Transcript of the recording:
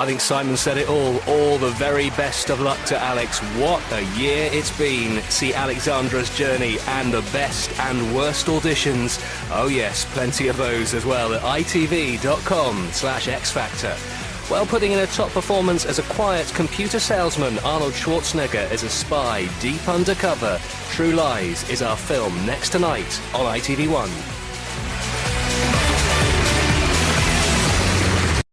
I think Simon said it all. All the very best of luck to Alex. What a year it's been. See Alexandra's journey and the best and worst auditions. Oh yes, plenty of those as well at itv.com slash xfactor. While putting in a top performance as a quiet computer salesman, Arnold Schwarzenegger is a spy deep undercover. True Lies is our film next tonight on ITV1.